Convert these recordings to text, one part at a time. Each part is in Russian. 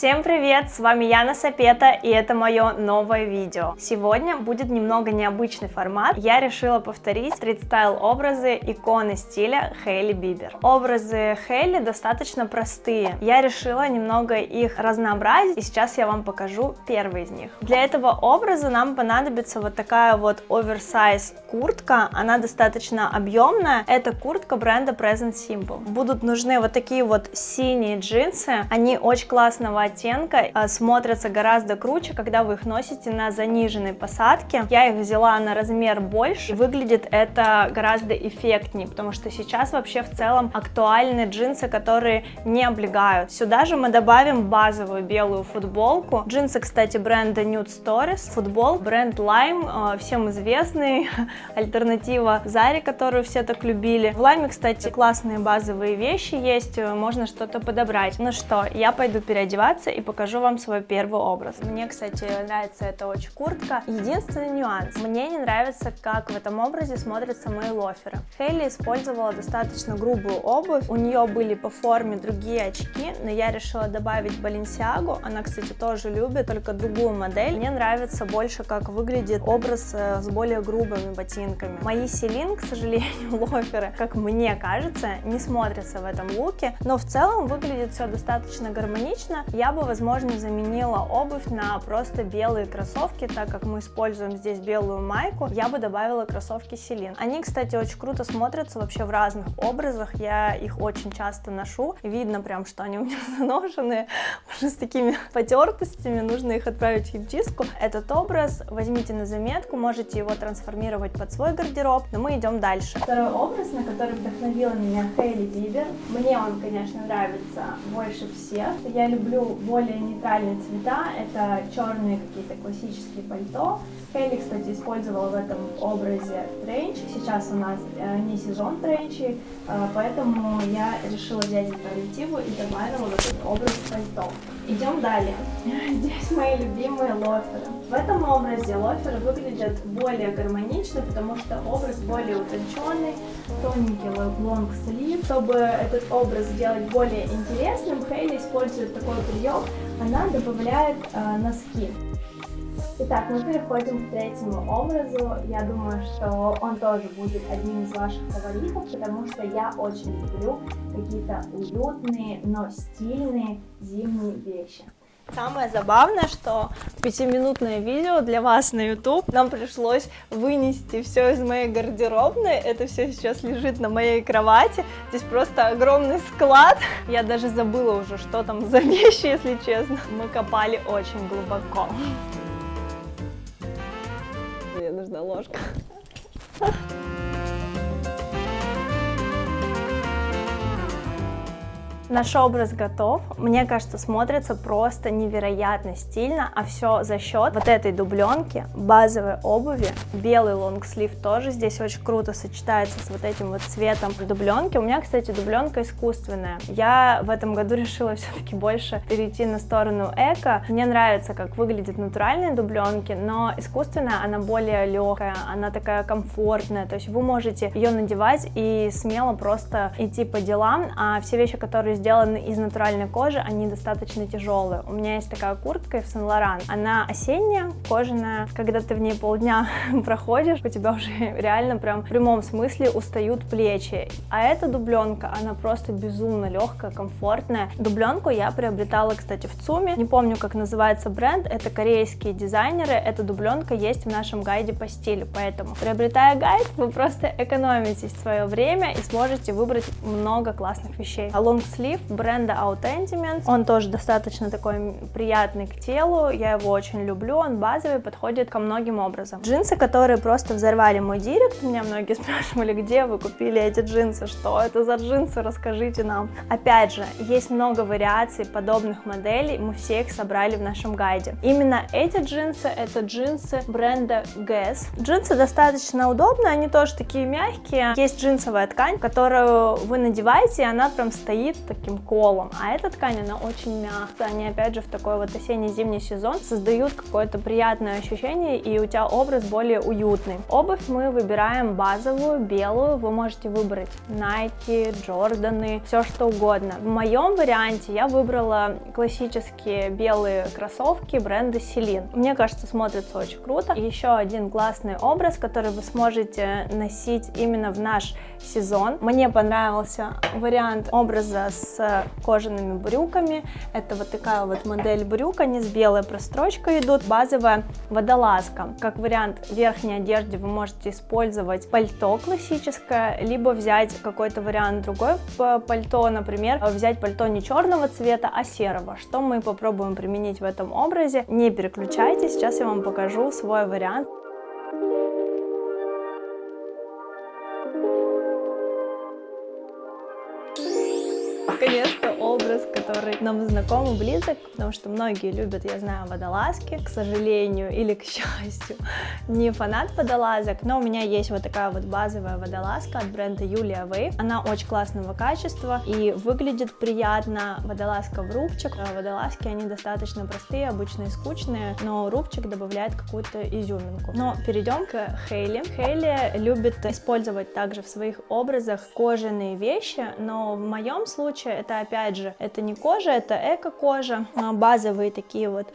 Всем привет, с вами Яна Сапета и это мое новое видео. Сегодня будет немного необычный формат. Я решила повторить стрит-стайл образы иконы стиля Хейли Бибер. Образы Хейли достаточно простые. Я решила немного их разнообразить и сейчас я вам покажу первый из них. Для этого образа нам понадобится вот такая вот оверсайз куртка. Она достаточно объемная. Это куртка бренда Present Simple. Будут нужны вот такие вот синие джинсы. Они очень классного оттенка, а, смотрятся гораздо круче, когда вы их носите на заниженной посадке. Я их взяла на размер больше, выглядит это гораздо эффектнее, потому что сейчас вообще в целом актуальны джинсы, которые не облегают. Сюда же мы добавим базовую белую футболку. Джинсы, кстати, бренда Nude Stories, футбол, бренд Lime, а, всем известный, альтернатива Заре, которую все так любили. В Lime, кстати, классные базовые вещи есть, можно что-то подобрать. Ну что, я пойду переодеваться одеваться и покажу вам свой первый образ. Мне, кстати, нравится эта очень куртка. Единственный нюанс. Мне не нравится, как в этом образе смотрятся мои лоферы. Хейли использовала достаточно грубую обувь. У нее были по форме другие очки, но я решила добавить Баленсиагу. Она, кстати, тоже любит, только другую модель. Мне нравится больше, как выглядит образ э, с более грубыми ботинками. Мои Селин, к сожалению, лоферы, как мне кажется, не смотрятся в этом луке, но в целом выглядит все достаточно гармонично. Я бы, возможно, заменила обувь на просто белые кроссовки, так как мы используем здесь белую майку, я бы добавила кроссовки Селин. Они, кстати, очень круто смотрятся вообще в разных образах, я их очень часто ношу, видно прям, что они у меня заношенные, уже с такими потертостями, нужно их отправить в химчистку. Этот образ возьмите на заметку, можете его трансформировать под свой гардероб, но мы идем дальше. Второй образ, на который вдохновила меня Хейли Бибер, мне он, конечно, нравится больше всех, я люблю более нейтральные цвета, это черные какие-то классические пальто. Хейли, кстати, использовала в этом образе тренч, сейчас у нас э, не сезон тренчей, э, поэтому я решила взять альтернативу и добавила вот этот образ пальто. Идем далее. Здесь мои любимые лоферы. В этом образе лоферы выглядят более гармонично, потому что образ более утонченный, тоненький лонг-слив. Чтобы этот образ сделать более интересным, Хейли использует такой прием, она добавляет э, носки. Итак, мы переходим к третьему образу. Я думаю, что он тоже будет одним из ваших фаворитов, потому что я очень люблю какие-то уютные, но стильные зимние вещи. Самое забавное, что пятиминутное видео для вас на YouTube нам пришлось вынести все из моей гардеробной. Это все сейчас лежит на моей кровати. Здесь просто огромный склад. Я даже забыла уже, что там за вещи, если честно. Мы копали очень глубоко. Мне нужна ложка. Наш образ готов. Мне кажется, смотрится просто невероятно стильно, а все за счет вот этой дубленки, базовой обуви. Белый лонгслив тоже здесь очень круто сочетается с вот этим вот цветом дубленки. У меня, кстати, дубленка искусственная. Я в этом году решила все-таки больше перейти на сторону эко. Мне нравится, как выглядят натуральные дубленки, но искусственная она более легкая, она такая комфортная. То есть вы можете ее надевать и смело просто идти по делам, а все вещи, которые сделаны из натуральной кожи, они достаточно тяжелые. У меня есть такая куртка в Сен Лоран. Она осенняя, кожаная. Когда ты в ней полдня проходишь, у тебя уже реально прям в прямом смысле устают плечи. А эта дубленка, она просто безумно легкая, комфортная. Дубленку я приобретала, кстати, в ЦУМе. Не помню, как называется бренд. Это корейские дизайнеры. Эта дубленка есть в нашем гайде по стилю. Поэтому, приобретая гайд, вы просто экономите свое время и сможете выбрать много классных вещей. А лонгслив слив бренда Outendiments. Он тоже достаточно такой приятный к телу, я его очень люблю, он базовый, подходит ко многим образом. Джинсы, которые просто взорвали мой директ, меня многие спрашивали, где вы купили эти джинсы, что это за джинсы, расскажите нам. Опять же, есть много вариаций подобных моделей, мы все их собрали в нашем гайде. Именно эти джинсы, это джинсы бренда Guess. Джинсы достаточно удобные, они тоже такие мягкие. Есть джинсовая ткань, которую вы надеваете, и она прям стоит так таким колом, а эта ткань, она очень мягкая, они опять же в такой вот осенне-зимний сезон создают какое-то приятное ощущение, и у тебя образ более уютный. Обувь мы выбираем базовую, белую, вы можете выбрать Nike, Jordаны, все что угодно. В моем варианте я выбрала классические белые кроссовки бренда Celine. Мне кажется, смотрится очень круто. Еще один классный образ, который вы сможете носить именно в наш сезон. Мне понравился вариант образа с кожаными брюками. Это вот такая вот модель брюк, они с белой прострочкой идут. Базовая водолазка. Как вариант верхней одежды вы можете использовать пальто классическое, либо взять какой-то вариант другой пальто, например, взять пальто не черного цвета, а серого, что мы попробуем применить в этом образе. Не переключайтесь, сейчас я вам покажу свой вариант. Наконец-то образ, который нам знаком и близок, потому что многие любят, я знаю, водолазки, к сожалению или к счастью, не фанат водолазок, но у меня есть вот такая вот базовая водолазка от бренда Юлия Вейв, она очень классного качества и выглядит приятно, водолазка в рубчик, а водолазки они достаточно простые, обычно и скучные, но рубчик добавляет какую-то изюминку. Но перейдем к Хейли. Хейли любит использовать также в своих образах кожаные вещи, но в моем случае это опять же, это не кожа, это эко-кожа, а, базовые такие вот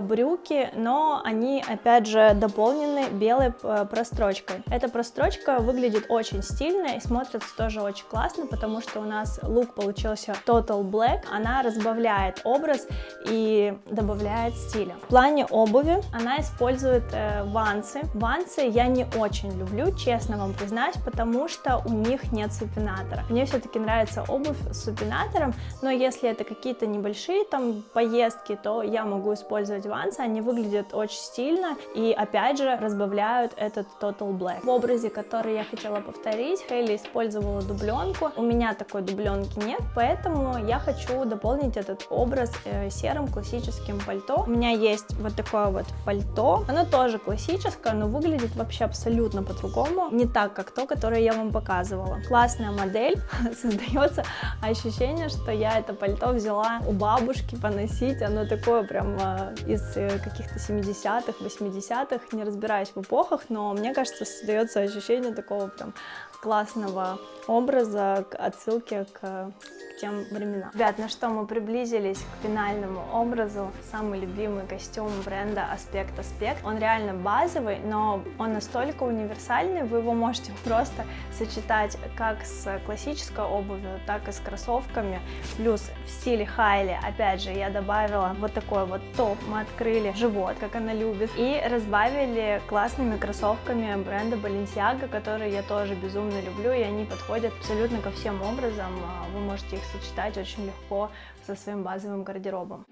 брюки, но они опять же дополнены белой э, прострочкой. Эта прострочка выглядит очень стильно и смотрится тоже очень классно, потому что у нас лук получился Total Black, она разбавляет образ и добавляет стиля. В плане обуви она использует э, вансы. Вансы я не очень люблю, честно вам признаюсь, потому что у них нет супинатора. Мне все-таки нравится обувь с супинатором, но если это какие-то небольшие там поездки, то я могу использовать вансы, они выглядят очень стильно и опять же разбавляют этот Total Black. В образе, который я хотела повторить, Хейли использовала дубленку, у меня такой дубленки нет, поэтому я хочу дополнить этот образ э, серым классическим пальто. У меня есть вот такое вот пальто, оно тоже классическое, но выглядит вообще абсолютно по-другому, не так, как то, которое я вам показывала. Классная модель, создается ощущение, что я это пальто взяла у бабушки поносить, оно такое прям э, из э, каких-то 70-х, 80-х, не разбираюсь в эпохах, но мне кажется, создается ощущение такого прям классного образа, отсылки к тем временам. Ребят, ну что, мы приблизились к финальному образу. Самый любимый костюм бренда Аспект Аспект. Он реально базовый, но он настолько универсальный, вы его можете просто сочетать как с классической обувью, так и с кроссовками. Плюс в стиле Хайли, опять же, я добавила вот такой вот топ, мы открыли живот, как она любит, и разбавили классными кроссовками бренда Balenciaga, которые я тоже безумно люблю, и они подходят абсолютно ко всем образом, вы можете их сочетать очень легко со своим базовым гардеробом.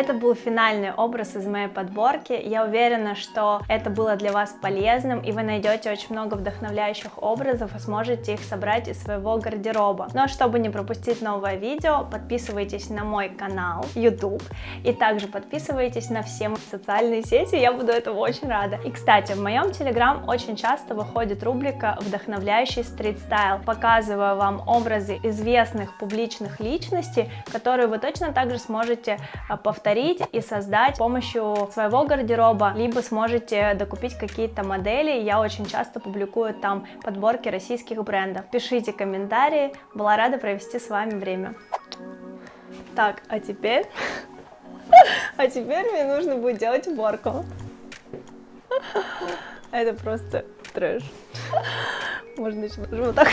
Это был финальный образ из моей подборки. Я уверена, что это было для вас полезным, и вы найдете очень много вдохновляющих образов и сможете их собрать из своего гардероба. Но чтобы не пропустить новое видео, подписывайтесь на мой канал YouTube, и также подписывайтесь на все мои социальные сети, я буду этому очень рада. И, кстати, в моем Telegram очень часто выходит рубрика «Вдохновляющий стрит-стайл». Показываю вам образы известных публичных личностей, которые вы точно так же сможете а, повторить повторить и создать с помощью своего гардероба, либо сможете докупить какие-то модели. Я очень часто публикую там подборки российских брендов. Пишите комментарии, была рада провести с вами время. Так, а теперь... А теперь мне нужно будет делать уборку. Это просто трэш. Можно еще даже вот так.